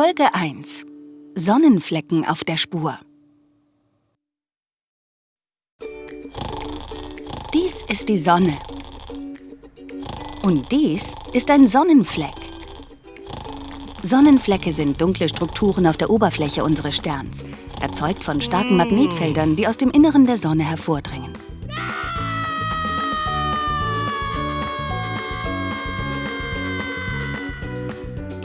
Folge 1 Sonnenflecken auf der Spur Dies ist die Sonne. Und dies ist ein Sonnenfleck. Sonnenflecke sind dunkle Strukturen auf der Oberfläche unseres Sterns, erzeugt von starken Magnetfeldern, die aus dem Inneren der Sonne hervordringen.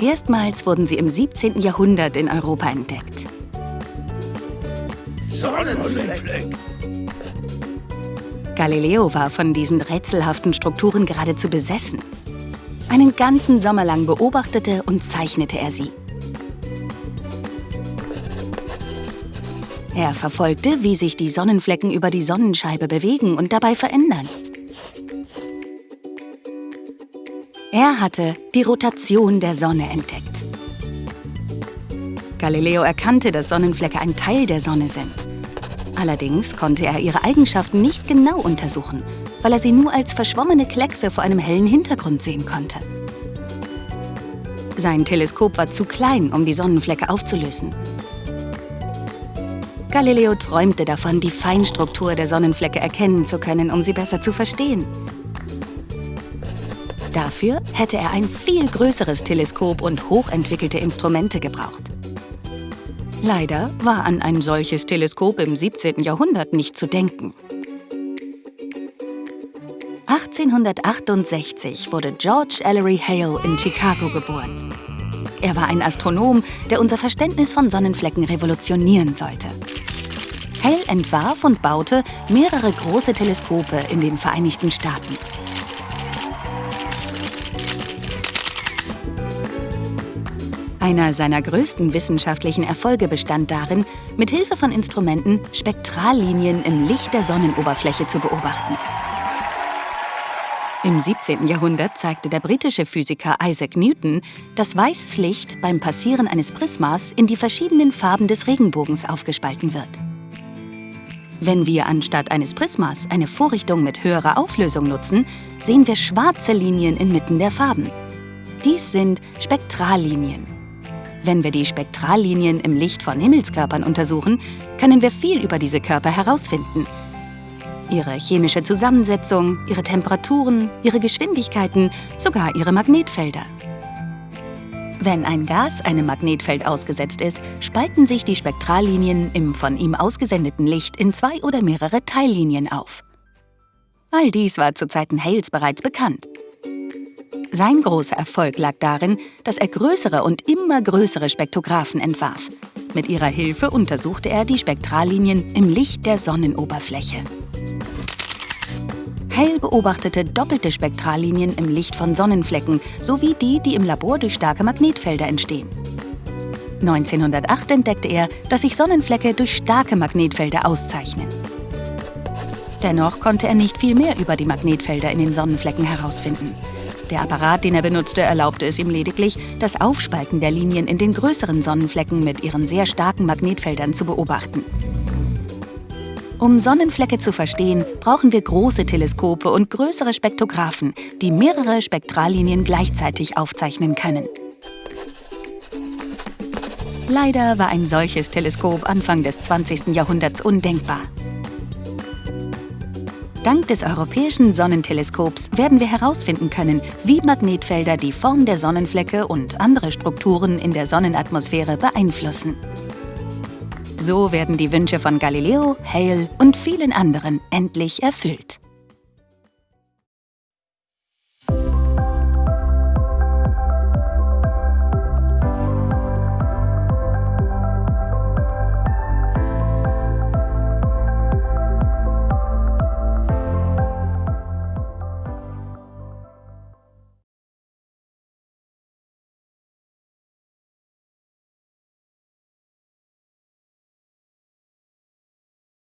Erstmals wurden sie im 17. Jahrhundert in Europa entdeckt. Sonnenfleck! Galileo war von diesen rätselhaften Strukturen geradezu besessen. Einen ganzen Sommer lang beobachtete und zeichnete er sie. Er verfolgte, wie sich die Sonnenflecken über die Sonnenscheibe bewegen und dabei verändern. Er hatte die Rotation der Sonne entdeckt. Galileo erkannte, dass Sonnenflecke ein Teil der Sonne sind. Allerdings konnte er ihre Eigenschaften nicht genau untersuchen, weil er sie nur als verschwommene Kleckse vor einem hellen Hintergrund sehen konnte. Sein Teleskop war zu klein, um die Sonnenflecke aufzulösen. Galileo träumte davon, die Feinstruktur der Sonnenflecke erkennen zu können, um sie besser zu verstehen. Dafür hätte er ein viel größeres Teleskop und hochentwickelte Instrumente gebraucht. Leider war an ein solches Teleskop im 17. Jahrhundert nicht zu denken. 1868 wurde George Ellery Hale in Chicago geboren. Er war ein Astronom, der unser Verständnis von Sonnenflecken revolutionieren sollte. Hale entwarf und baute mehrere große Teleskope in den Vereinigten Staaten. Einer seiner größten wissenschaftlichen Erfolge bestand darin, mit Hilfe von Instrumenten Spektrallinien im Licht der Sonnenoberfläche zu beobachten. Im 17. Jahrhundert zeigte der britische Physiker Isaac Newton, dass weißes Licht beim Passieren eines Prismas in die verschiedenen Farben des Regenbogens aufgespalten wird. Wenn wir anstatt eines Prismas eine Vorrichtung mit höherer Auflösung nutzen, sehen wir schwarze Linien inmitten der Farben. Dies sind Spektrallinien. Wenn wir die Spektrallinien im Licht von Himmelskörpern untersuchen, können wir viel über diese Körper herausfinden. Ihre chemische Zusammensetzung, ihre Temperaturen, ihre Geschwindigkeiten, sogar ihre Magnetfelder. Wenn ein Gas einem Magnetfeld ausgesetzt ist, spalten sich die Spektrallinien im von ihm ausgesendeten Licht in zwei oder mehrere Teillinien auf. All dies war zu Zeiten Hales bereits bekannt. Sein großer Erfolg lag darin, dass er größere und immer größere Spektrographen entwarf. Mit ihrer Hilfe untersuchte er die Spektrallinien im Licht der Sonnenoberfläche. Hale beobachtete doppelte Spektrallinien im Licht von Sonnenflecken sowie die, die im Labor durch starke Magnetfelder entstehen. 1908 entdeckte er, dass sich Sonnenflecke durch starke Magnetfelder auszeichnen. Dennoch konnte er nicht viel mehr über die Magnetfelder in den Sonnenflecken herausfinden. Der Apparat, den er benutzte, erlaubte es ihm lediglich, das Aufspalten der Linien in den größeren Sonnenflecken mit ihren sehr starken Magnetfeldern zu beobachten. Um Sonnenflecke zu verstehen, brauchen wir große Teleskope und größere Spektrographen, die mehrere Spektrallinien gleichzeitig aufzeichnen können. Leider war ein solches Teleskop Anfang des 20. Jahrhunderts undenkbar. Dank des Europäischen Sonnenteleskops werden wir herausfinden können, wie Magnetfelder die Form der Sonnenflecke und andere Strukturen in der Sonnenatmosphäre beeinflussen. So werden die Wünsche von Galileo, Hale und vielen anderen endlich erfüllt.